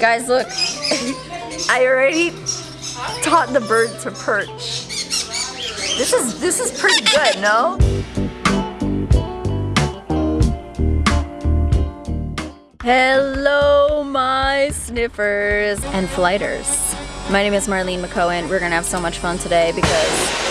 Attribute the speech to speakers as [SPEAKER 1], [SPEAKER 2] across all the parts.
[SPEAKER 1] Guys, look. I already taught the bird to perch. This is this is pretty good, no? Hello, my sniffers and flighters. My name is Marlene McCohen. We're gonna have so much fun today because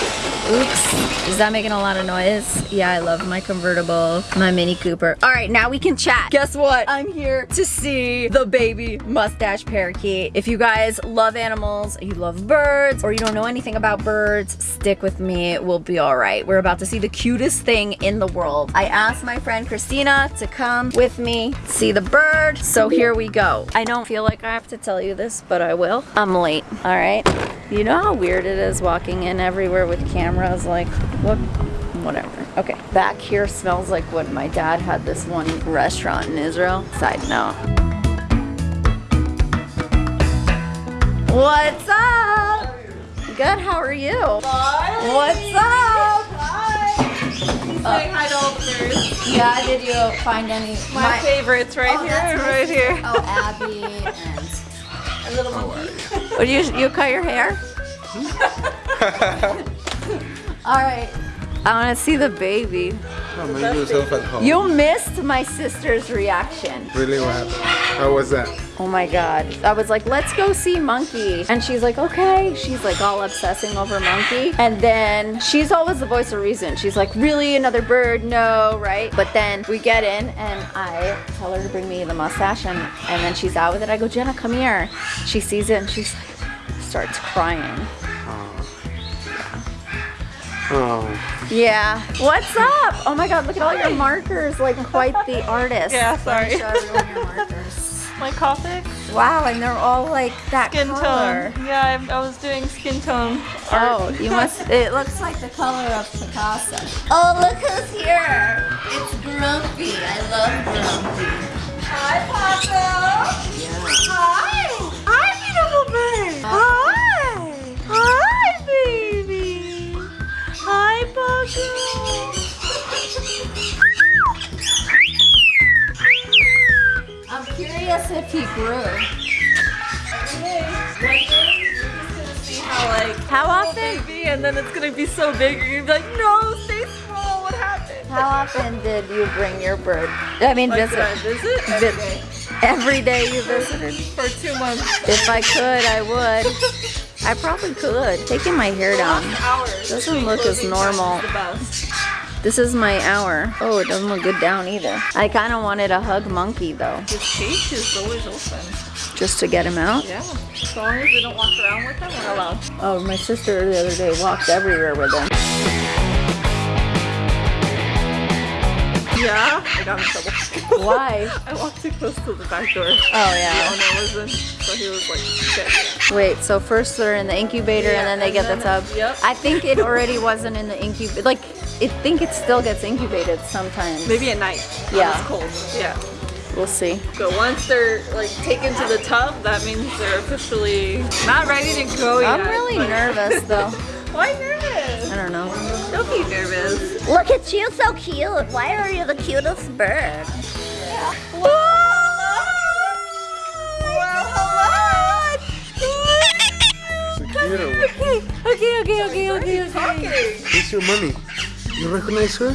[SPEAKER 1] Oops, is that making a lot of noise? Yeah, I love my convertible, my Mini Cooper. All right, now we can chat. Guess what? I'm here to see the baby mustache parakeet. If you guys love animals, you love birds, or you don't know anything about birds, stick with me, we'll be all right. We're about to see the cutest thing in the world. I asked my friend Christina to come with me, see the bird, so here we go. I don't feel like I have to tell you this, but I will. I'm late, all right? You know how weird it is walking in everywhere with cameras? Like, what? Whatever. Okay, back here smells like what my dad had this one restaurant in Israel. Side note. What's up? Good, how are you?
[SPEAKER 2] Hi.
[SPEAKER 1] What's up?
[SPEAKER 2] Hi. Uh, He's saying hi to all the birds.
[SPEAKER 1] Yeah, did you find any?
[SPEAKER 2] My, favorites right
[SPEAKER 1] Oh,
[SPEAKER 2] here,
[SPEAKER 1] that's
[SPEAKER 2] right here.
[SPEAKER 1] Oh, Abby and
[SPEAKER 2] A little monkey.
[SPEAKER 1] What you you cut your hair? All right. I want to see the baby.
[SPEAKER 3] Oh, make yourself at home.
[SPEAKER 1] You missed my sister's reaction.
[SPEAKER 3] Really, what happened? How was that?
[SPEAKER 1] Oh my god. I was like, let's go see Monkey. And she's like, okay. She's like all obsessing over Monkey. And then she's always the voice of reason. She's like, really? Another bird? No, right? But then we get in and I tell her to bring me the mustache and, and then she's out with it. I go, Jenna, come here. She sees it and she's like, starts crying.
[SPEAKER 3] Oh,
[SPEAKER 1] Yeah. What's up? Oh my god, look at all your markers. Like quite the artist.
[SPEAKER 2] Yeah, sorry.
[SPEAKER 1] Show everyone your markers.
[SPEAKER 2] My Copic
[SPEAKER 1] Wow, and they're all like that
[SPEAKER 2] skin
[SPEAKER 1] color.
[SPEAKER 2] tone. Yeah, I, I was doing skin tone art.
[SPEAKER 1] Oh, you must. It looks like the color of Picasso. Oh, look who's here! It's Grumpy. I love Grumpy.
[SPEAKER 2] Hi, Paco. Hi. Hi, beautiful bird. Hi.
[SPEAKER 1] I'm curious if he grew.
[SPEAKER 2] How like
[SPEAKER 1] How often?
[SPEAKER 2] baby, and then it's gonna be so big, you're gonna be like, no, stay small. What happened?
[SPEAKER 1] How often did you bring your bird? I mean,
[SPEAKER 2] Like,
[SPEAKER 1] visit.
[SPEAKER 2] I visit
[SPEAKER 1] Vi-
[SPEAKER 2] every day
[SPEAKER 1] Every day you visited.
[SPEAKER 2] for two months.
[SPEAKER 1] If I could, I would. I probably could. Taking my hair down. Doesn't look as normal.
[SPEAKER 2] is The best.
[SPEAKER 1] This is my hour. Oh, it doesn't look good down either. I kind of wanted a hug monkey though,
[SPEAKER 2] His cage is always open.
[SPEAKER 1] just to get him out.
[SPEAKER 2] Yeah. As long as they don't walk around with them, we're allowed.
[SPEAKER 1] Oh, my sister the other day walked everywhere with him.
[SPEAKER 2] Yeah. I got in trouble.
[SPEAKER 1] Why?
[SPEAKER 2] I walked too close to the back door.
[SPEAKER 1] Oh
[SPEAKER 2] The
[SPEAKER 1] yeah.
[SPEAKER 2] owner was in, so he was like, shit.
[SPEAKER 1] Wait, so first they're in the incubator and then they
[SPEAKER 2] Yeah,
[SPEAKER 1] get
[SPEAKER 2] and
[SPEAKER 1] the tub.
[SPEAKER 2] yep.
[SPEAKER 1] I think it already wasn't in the incubator. Like, I think it still gets incubated sometimes.
[SPEAKER 2] Maybe at night.
[SPEAKER 1] Yeah.
[SPEAKER 2] It's cold. Yeah.
[SPEAKER 1] We'll see.
[SPEAKER 2] But once they're like taken to the tub, that means they're officially not ready to go yet.
[SPEAKER 1] I'm really nervous though.
[SPEAKER 2] Why nervous?
[SPEAKER 1] I don't know.
[SPEAKER 2] Don't be nervous.
[SPEAKER 1] Look at you, so cute. Why are you the cutest bird?
[SPEAKER 3] is it cute or what?
[SPEAKER 1] Okay, okay, okay, okay,
[SPEAKER 2] Talking.
[SPEAKER 3] Where's your mommy? You recognize her?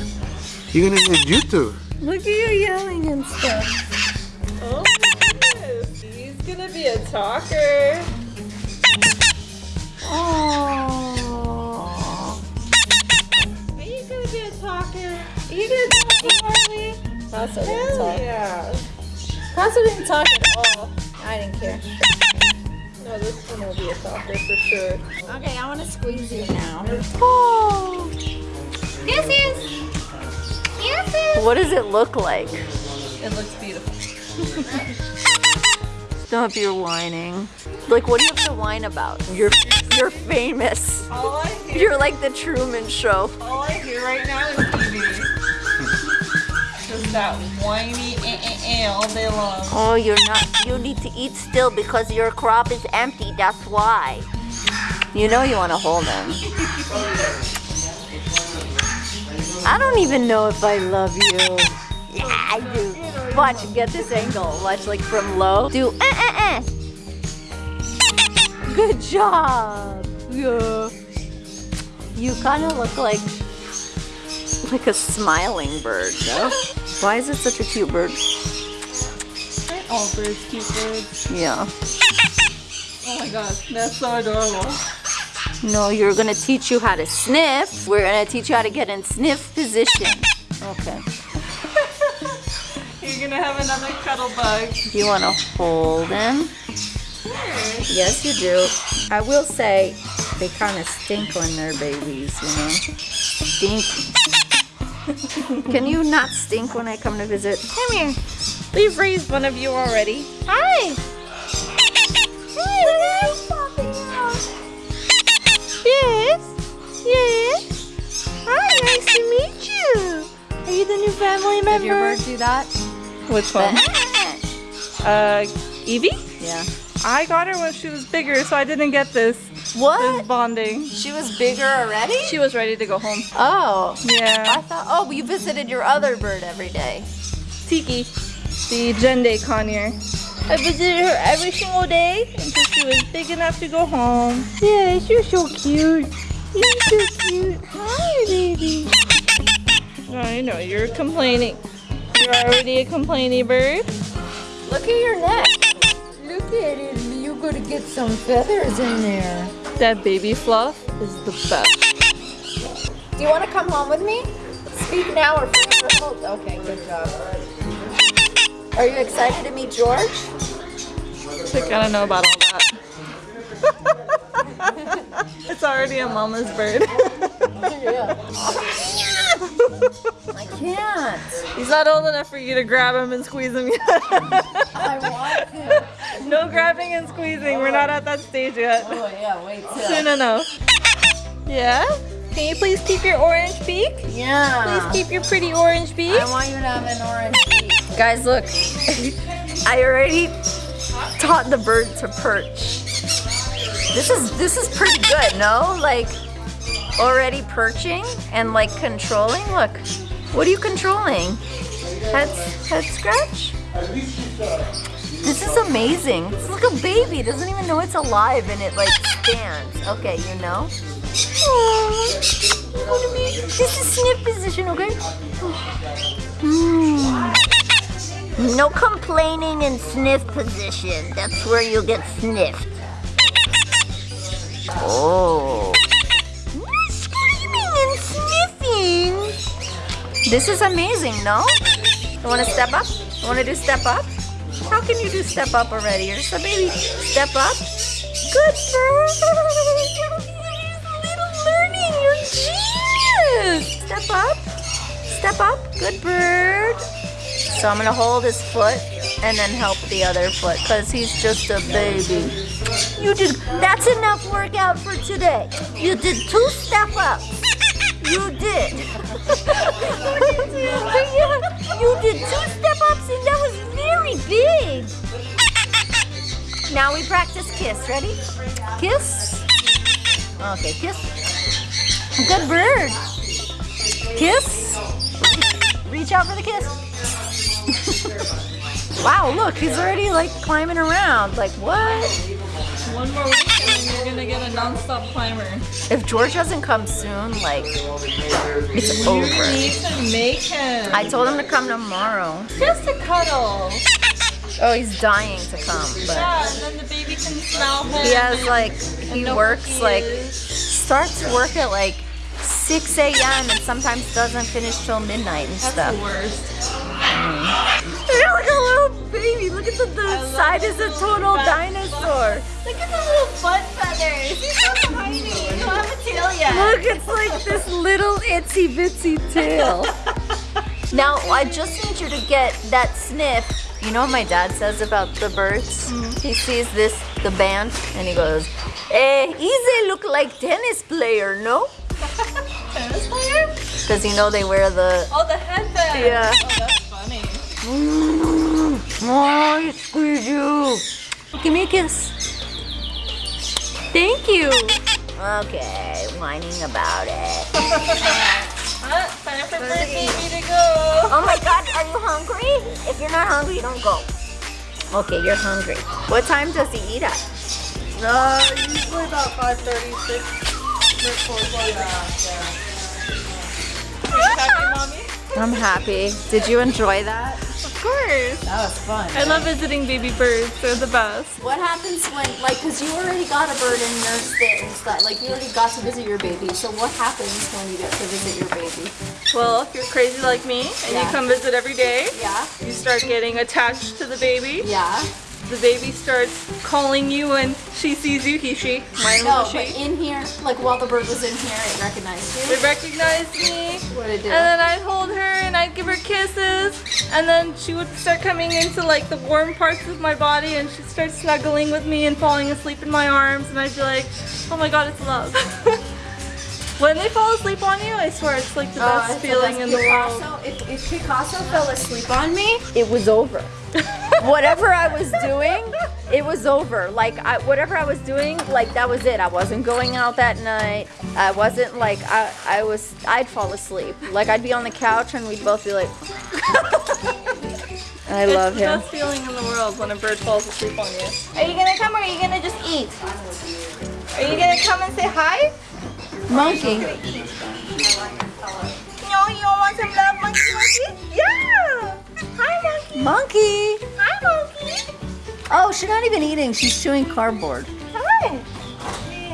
[SPEAKER 3] You're gonna need YouTube.
[SPEAKER 1] Look at you yelling and stuff.
[SPEAKER 2] Oh my goodness. He's gonna be a talker.
[SPEAKER 1] Oh.
[SPEAKER 2] You gonna talk Harley?
[SPEAKER 1] Paso didn't talk.
[SPEAKER 2] yeah.
[SPEAKER 1] Paso didn't talk at all. I didn't care.
[SPEAKER 2] No, this one will be a talker for sure.
[SPEAKER 1] Okay, I want to squeeze you now. Oh. This is. This is. What does it look like?
[SPEAKER 2] It looks beautiful.
[SPEAKER 1] Stop your whining. Like, what do you have to whine about? You're you're famous.
[SPEAKER 2] All I hear,
[SPEAKER 1] You're like the Truman Show.
[SPEAKER 2] all I hear right now is TV. Just that whiny eh, eh, eh, all day long.
[SPEAKER 1] Oh, you're not. You need to eat still because your crop is empty. That's why. You know you want to hold him. I don't even know if I love you. Yeah, I do. Watch, get this angle. Watch, like from low. Do eh eh eh. good job. Yeah. You kind of look like like a smiling bird, no? Why is it such a cute bird?
[SPEAKER 2] Aren't all birds cute birds?
[SPEAKER 1] Yeah.
[SPEAKER 2] Oh my gosh, that's so adorable.
[SPEAKER 1] No, you're gonna teach you how to sniff. We're gonna teach you how to get in sniff position. Okay.
[SPEAKER 2] You're gonna have another cuddle bug.
[SPEAKER 1] Do you wanna hold him? Yes, you do. I will say they kind of stink when they're babies, you know? Stink. Can you not stink when I come to visit?
[SPEAKER 2] Come here. We've raised one of you already. Hi. Yes. Yes. Hi, nice to meet you. Are you the new family member?
[SPEAKER 1] Did your bird do that?
[SPEAKER 2] Which one? Uh, Evie?
[SPEAKER 1] yeah.
[SPEAKER 2] I got her when she was bigger, so I didn't get this. This
[SPEAKER 1] What?
[SPEAKER 2] bonding.
[SPEAKER 1] She was bigger already?
[SPEAKER 2] She was ready to go home.
[SPEAKER 1] Oh.
[SPEAKER 2] Yeah.
[SPEAKER 1] I thought, oh, you visited your other bird every day.
[SPEAKER 2] Tiki, the Jenday conure. I visited her every single day until she was big enough to go home. Yeah, you're so cute. You're so cute. Hi, baby. You know, you're complaining. You're already a complaining bird.
[SPEAKER 1] Look at your neck. Look at it. You're gonna get some feathers in there.
[SPEAKER 2] That baby fluff is the best.
[SPEAKER 1] Do you want to come home with me? Speak now or forever hold. Okay, good job. Are you excited to meet George?
[SPEAKER 2] Like, I don't know about all that. it's already a mama's bird.
[SPEAKER 1] I can't.
[SPEAKER 2] He's not old enough for you to grab him and squeeze him yet.
[SPEAKER 1] I want to.
[SPEAKER 2] No grabbing and squeezing. We're not at that stage yet.
[SPEAKER 1] Oh yeah, wait till.
[SPEAKER 2] Soon enough. Yeah? Can you please keep your orange beak?
[SPEAKER 1] Yeah.
[SPEAKER 2] Please keep your pretty orange beak.
[SPEAKER 1] I want you to have an orange beak. Guys, look. I already taught the bird to perch. This is this is pretty good, no? Like already perching and like controlling. Look. What are you controlling? Head head scratch? This is amazing. It's like a baby. It doesn't even know it's alive and it like stands. Okay, you know? You be- This is sniff position, okay? Mm. No complaining in sniff position. That's where you'll get sniffed. Oh. Screaming and sniffing. This is amazing, no? You want to step up? You want to do step up? Can you do step up already? You're just a baby. Step up. Good bird. Little learning. Step up. Step up. Good bird. So I'm gonna hold his foot and then help the other foot because he's just a baby. You did, that's enough workout for today. You did two step ups. You did. you did two step ups and that was very big. Now we practice kiss. Ready? Kiss. Okay, kiss. Good bird. Kiss. Reach out for the kiss. wow, look, he's already like climbing around. Like, what?
[SPEAKER 2] One more week and then you're gonna get a non-stop climber.
[SPEAKER 1] If George doesn't come soon, like, it's
[SPEAKER 2] You
[SPEAKER 1] over.
[SPEAKER 2] need to make him.
[SPEAKER 1] I told him to come tomorrow.
[SPEAKER 2] Just a cuddle.
[SPEAKER 1] Oh, he's dying to come, but
[SPEAKER 2] Yeah, and then the baby can smell him.
[SPEAKER 1] he has like, he works
[SPEAKER 2] he
[SPEAKER 1] like, starts work at like 6 a.m. and sometimes doesn't finish till midnight and
[SPEAKER 2] That's
[SPEAKER 1] stuff. Mm-hmm.
[SPEAKER 2] the worst.
[SPEAKER 1] You're like a little baby. Look at the, the side is a total dinosaur.
[SPEAKER 2] Look at the little butt feathers. He's so tiny. You don't have a tail yet.
[SPEAKER 1] Look, it's like this little itsy bitsy tail. now, I just need you to get that sniff. You know what my dad says about the birds? He sees this, the band, and he goes, Eh, Ize look like tennis player, no?
[SPEAKER 2] Tennis player?
[SPEAKER 1] Because you know they wear the...
[SPEAKER 2] Oh, the headband.
[SPEAKER 1] Yeah.
[SPEAKER 2] Oh, that's funny.
[SPEAKER 1] Mm, oh, I squeeze you. Give me a kiss. Thank you. Okay, whining about it.
[SPEAKER 2] Huh? Time for bird baby to go.
[SPEAKER 1] Oh my god, are you hungry? If you're not hungry, don't go. Okay, you're hungry. What time does he eat at?
[SPEAKER 2] Uh, usually about 5.36. Are you happy, mommy?
[SPEAKER 1] I'm happy. Did you enjoy that?
[SPEAKER 2] Of course.
[SPEAKER 1] That was fun.
[SPEAKER 2] I love visiting baby birds. They're the best.
[SPEAKER 1] What happens when, like, because you already got a bird and nursed it and stuff, like, you already got to visit your baby. So what happens when you get to visit your baby?
[SPEAKER 2] Well, if you're crazy like me and
[SPEAKER 1] Yeah.
[SPEAKER 2] you come visit every day,
[SPEAKER 1] Yeah.
[SPEAKER 2] you start getting attached to the baby.
[SPEAKER 1] Yeah.
[SPEAKER 2] The baby starts calling you when she sees you. He, she. Mine
[SPEAKER 1] No,
[SPEAKER 2] was she.
[SPEAKER 1] in here, like, while the bird was in here, it recognized you.
[SPEAKER 2] It recognized me.
[SPEAKER 1] What it do?
[SPEAKER 2] And then I'd hold her and I'd give her kisses. And then she would start coming into like the warm parts of my body and she'd start snuggling with me and falling asleep in my arms. And I'd be like, oh my god, it's love. when they fall asleep on you, I swear it's like the
[SPEAKER 1] Oh,
[SPEAKER 2] best
[SPEAKER 1] said
[SPEAKER 2] feeling
[SPEAKER 1] that's
[SPEAKER 2] in the world.
[SPEAKER 1] If, if Picasso fell asleep on me, it was over. whatever I was doing, it was over. Like I, whatever I was doing, like that was it. I wasn't going out that night. I wasn't like I, I was. I'd fall asleep. Like I'd be on the couch and we'd both be like. I
[SPEAKER 2] It's
[SPEAKER 1] love
[SPEAKER 2] the best feeling in the world when a bird falls asleep on you. Are you gonna come or are you gonna just eat? Are you gonna come and say hi?
[SPEAKER 1] Monkey.
[SPEAKER 2] No, you don't want some love, monkey, monkey? Yeah! Hi, monkey.
[SPEAKER 1] Monkey.
[SPEAKER 2] Monkey.
[SPEAKER 1] Oh, she's not even eating. She's chewing cardboard.
[SPEAKER 2] Hi.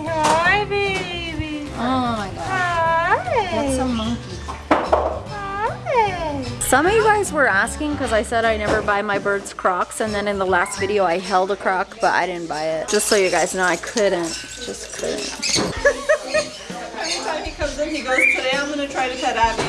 [SPEAKER 2] Hi, baby.
[SPEAKER 1] Oh my god.
[SPEAKER 2] Hi.
[SPEAKER 1] That's a monkey.
[SPEAKER 2] Hi.
[SPEAKER 1] Some of you guys were asking because I said I never buy my birds Crocs, and then in the last video I held a Croc, but I didn't buy it. Just so you guys know, I couldn't. Just couldn't.
[SPEAKER 2] Every time he comes in, he goes, today I'm going to try to pet Abby.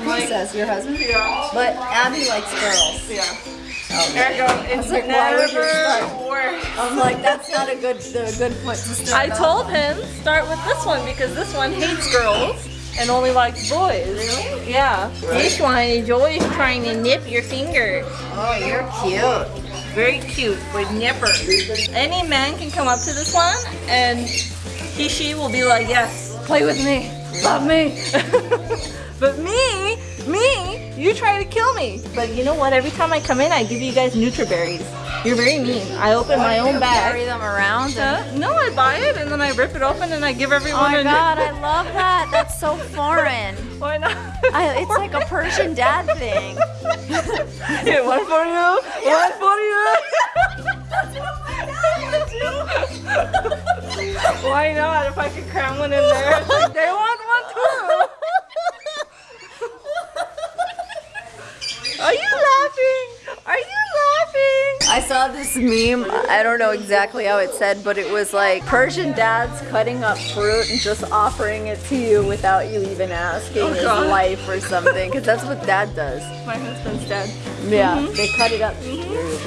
[SPEAKER 2] I'm like,
[SPEAKER 1] says your husband?
[SPEAKER 2] yeah.
[SPEAKER 1] But Abby likes girls.
[SPEAKER 2] Yeah.
[SPEAKER 1] Oh,
[SPEAKER 2] There. It's
[SPEAKER 1] like, why would you
[SPEAKER 2] never
[SPEAKER 1] start?
[SPEAKER 2] works.
[SPEAKER 1] I'm like, that's not a good a good foot to start.
[SPEAKER 2] I told him, start with this one because this one hates girls and only likes boys. Really? Yeah. This one is always trying to nip your finger.
[SPEAKER 1] Oh, you're cute.
[SPEAKER 2] Very cute with nippers. Any man can come up to this one and he, she will be like, yes,
[SPEAKER 1] Play with me. Love me.
[SPEAKER 2] but me, me, you try to kill me. But you know what? Every time I come in, I give you guys Nutriberries. You're very mean. I open my own bag.
[SPEAKER 1] Carry them around. And?
[SPEAKER 2] No, I buy it and then I rip it open and I give everyone.
[SPEAKER 1] oh my
[SPEAKER 2] a
[SPEAKER 1] god, I love that. That's so foreign.
[SPEAKER 2] Why not?
[SPEAKER 1] I, it's like a Persian dad thing.
[SPEAKER 2] Here, one for you, one for you. Why not? If I could cram one in there, it's like, they want one too. Are you laughing? Are you laughing?
[SPEAKER 1] I saw this meme. I don't know exactly how it said, but it was like Persian dads cutting up fruit and just offering it to you without you even asking
[SPEAKER 2] Oh,
[SPEAKER 1] his
[SPEAKER 2] God.
[SPEAKER 1] life or something. Because that's what dad does.
[SPEAKER 2] My husband's dad.
[SPEAKER 1] Yeah,
[SPEAKER 2] Mm-hmm.
[SPEAKER 1] they cut it up. Here you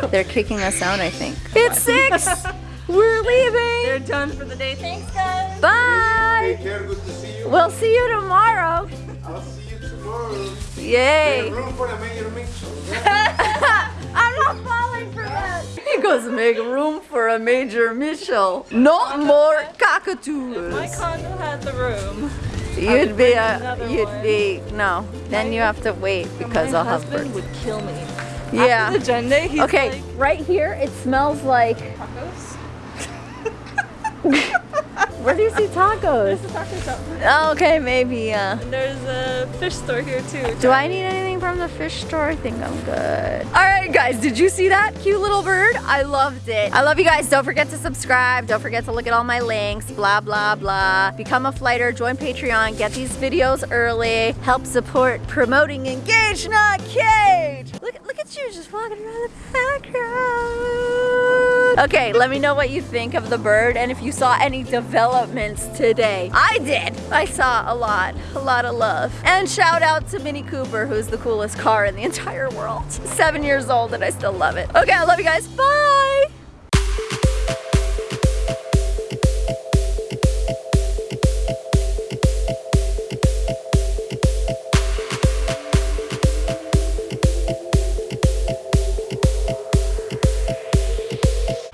[SPEAKER 1] go. They're kicking us out, I think. It's six. We're leaving.
[SPEAKER 2] They're done for the day. Thanks, guys.
[SPEAKER 1] Bye.
[SPEAKER 3] Take care, good to see you.
[SPEAKER 1] We'll see you tomorrow.
[SPEAKER 3] I'll see you tomorrow.
[SPEAKER 1] Yay.
[SPEAKER 3] Room for a major mix.
[SPEAKER 1] I'm not falling for that. He goes, make room for a major Mitchell. No more cockatoos.
[SPEAKER 2] My condo had the room.
[SPEAKER 1] You'd be a, you'd
[SPEAKER 2] one.
[SPEAKER 1] be, no. Then you have to wait because
[SPEAKER 2] my
[SPEAKER 1] I'll have
[SPEAKER 2] husband
[SPEAKER 1] birds.
[SPEAKER 2] would kill me.
[SPEAKER 1] Yeah.
[SPEAKER 2] After the agenda, he's
[SPEAKER 1] Okay,
[SPEAKER 2] like,
[SPEAKER 1] right here, it smells like,
[SPEAKER 2] tacos?
[SPEAKER 1] where do you see tacos?
[SPEAKER 2] There's a taco shop.
[SPEAKER 1] Oh, okay, maybe, uh.
[SPEAKER 2] And there's a fish store here too.
[SPEAKER 1] Do I need anything from the fish store? I think I'm good. All right, guys, did you see that cute little bird? I loved it. I love you guys. Don't forget to subscribe. Don't forget to look at all my links, blah, blah, blah. Become a flighter, join Patreon, get these videos early, help support promoting Engage Not Cage. Look, look at you just walking around the background. Okay, let me know what you think of the bird and if you saw any developments today. I did. I saw a lot, a lot of love. And shout out to Mini Cooper, who's the coolest car in the entire world. Seven years old and I still love it. Okay, I love you guys. Bye.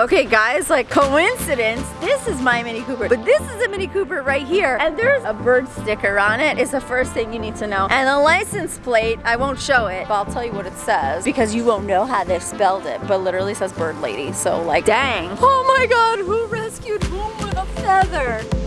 [SPEAKER 1] Okay guys, like coincidence, this is my Mini Cooper, but this is a Mini Cooper right here. And there's a bird sticker on it. It's the first thing you need to know. And the license plate, I won't show it, but I'll tell you what it says because you won't know how they spelled it, but literally says bird lady. So like, dang. Oh my God, who rescued whom with a feather?